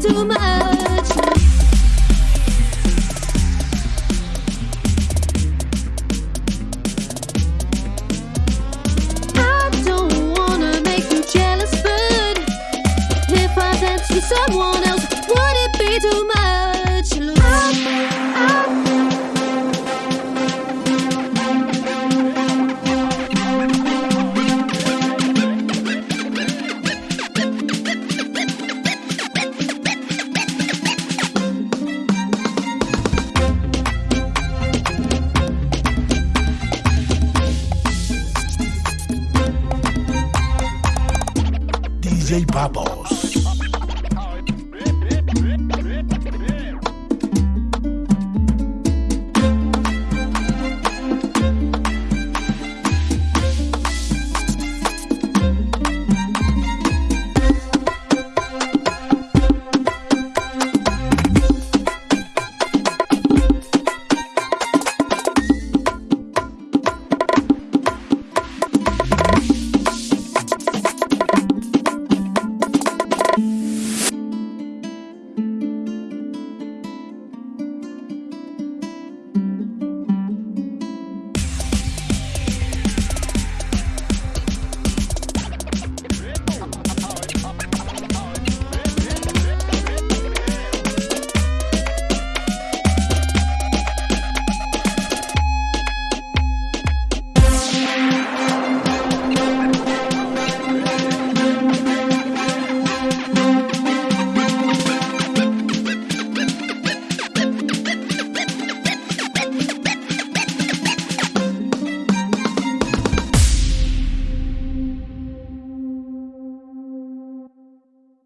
too much? I don't wanna make you jealous, but if I dance with someone DJ Papos.